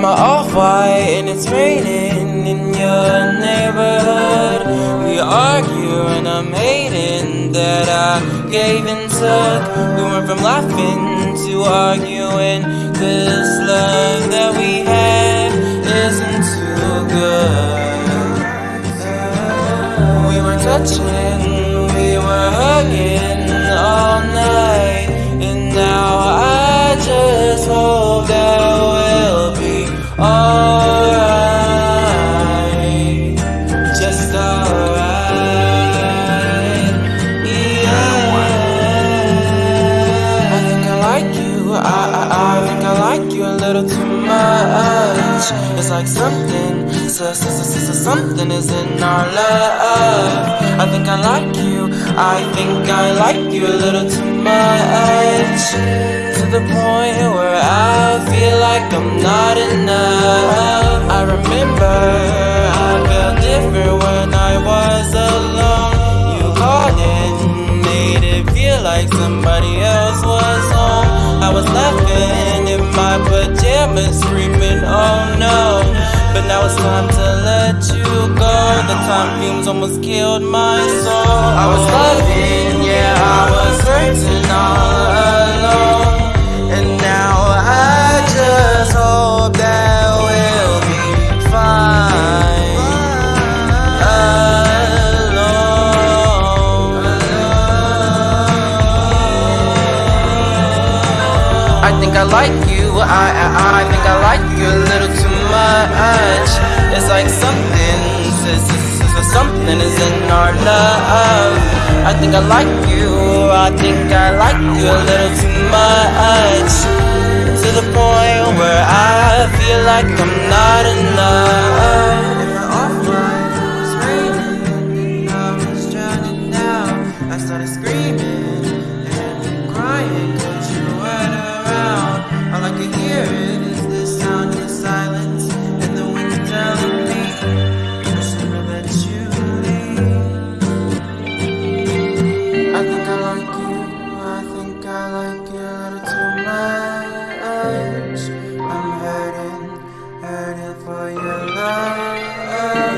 my off-white and it's raining in your neighborhood? We argue and I'm hating that I gave and took. We went from laughing to arguing. This love that we have isn't too good. We were touching, we were hugging much. It's like something, so, so, so, so, so something is in our love. I think I like you, I think I like you a little too much. To the point where I feel like I'm not enough. I remember I felt different when I was alone. You called and made it feel like somebody pajamas screaming oh no. But now it's time to let you go. The time fumes almost killed my soul. I was loving, yeah I was hurting all alone. And now I just hope that we'll be fine. Alone. I think I like you, I, something is in our love I think I like you, I think I like you a little too much To the point where I feel like I'm not enough Off my, it was raining. I was drowning now. I started Screaming like you to my eyes. I'm hurting, hurting for your love.